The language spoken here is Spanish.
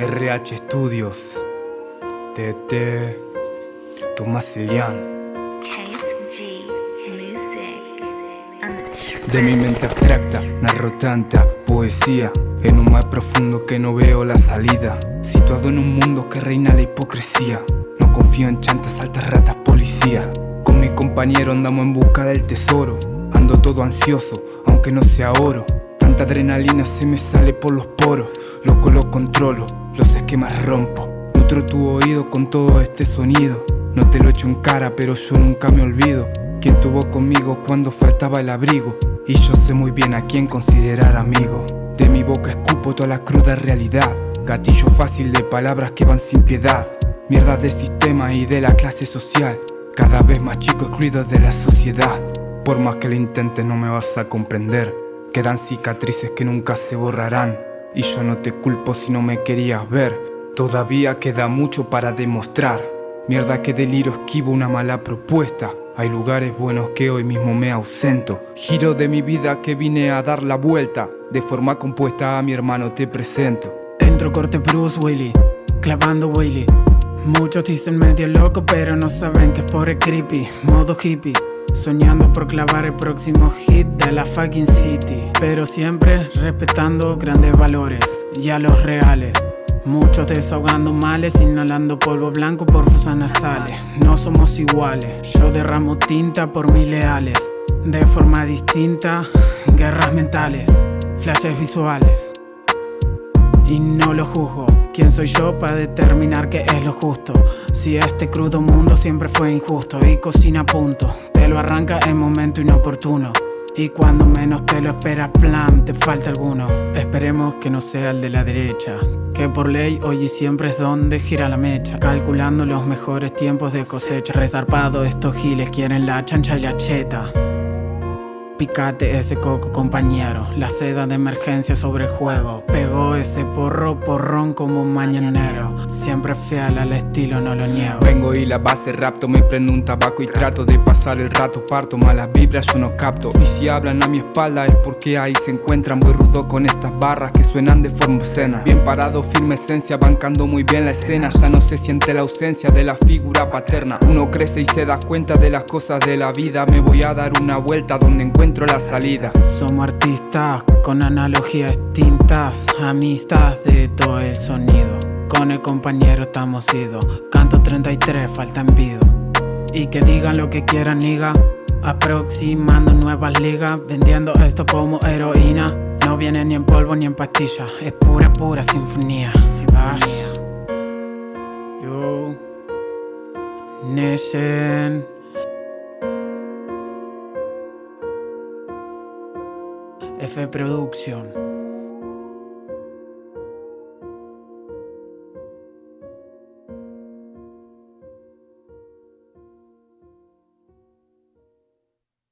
RH Studios, TT, Tomás Elian. De mi mente abstracta, narro tanta poesía En un mar profundo que no veo la salida. Situado en un mundo que reina la hipocresía. No confío en chantas, altas ratas, policía. Con mi compañero andamos en busca del tesoro. Ando todo ansioso, aunque no sea oro. Tanta adrenalina se me sale por los poros. Loco lo controlo, los esquemas rompo. Nutro tu oído con todo este sonido. No te lo echo en cara, pero yo nunca me olvido. Quien tuvo conmigo cuando faltaba el abrigo y yo sé muy bien a quién considerar amigo. De mi boca escupo toda la cruda realidad. Gatillo fácil de palabras que van sin piedad. Mierda de sistema y de la clase social. Cada vez más chico excluido de la sociedad. Por más que lo intentes no me vas a comprender. Quedan cicatrices que nunca se borrarán Y yo no te culpo si no me querías ver. Todavía queda mucho para demostrar. Mierda que deliro esquivo una mala propuesta. Hay lugares buenos que hoy mismo me ausento. Giro de mi vida que vine a dar la vuelta. De forma compuesta a mi hermano te presento. Entro corte Bruce Willy, clavando Willy. Muchos dicen medio loco pero no saben que es por el creepy. Modo hippie Soñando por clavar el próximo hit de la fucking city. Pero siempre respetando grandes valores y a los reales. Muchos desahogando males, inhalando polvo blanco por fosas nasales. No somos iguales, yo derramo tinta por mis leales. De forma distinta, guerras mentales, flashes visuales. Y no lo juzgo ¿Quién soy yo para determinar qué es lo justo? Si este crudo mundo siempre fue injusto Y cocina a punto Te lo arranca en momento inoportuno. Y cuando menos te lo esperas, plan, te falta alguno. Esperemos que no sea el de la derecha Que por ley hoy y siempre es donde gira la mecha. Calculando los mejores tiempos de cosecha Resarpado estos giles quieren la chancha y la cheta Picate ese coco compañero, la seda de emergencia sobre el juego. Pegó ese porro porrón como un mañanero. Siempre fiel al estilo, no lo niego. Vengo y la base rapto, me prendo un tabaco y trato de pasar el rato. Parto malas vibras, yo no capto. Y si hablan a mi espalda es porque ahí se encuentran. Muy rudo con estas barras que suenan de forma obscena. Bien parado, firme esencia, bancando muy bien la escena. Ya no se siente la ausencia de la figura paterna. Uno crece y se da cuenta de las cosas de la vida. Me voy a dar una vuelta donde encuentro Somos artistas con analogías distintas Amistad de todo el sonido. Con el compañero estamos idos Canto 33, falta envido Y que digan lo que quieran, niga Aproximando nuevas ligas Vendiendo esto como heroína. No viene ni en polvo ni en pastilla Es pura, pura sinfonía. Yo Nation F Production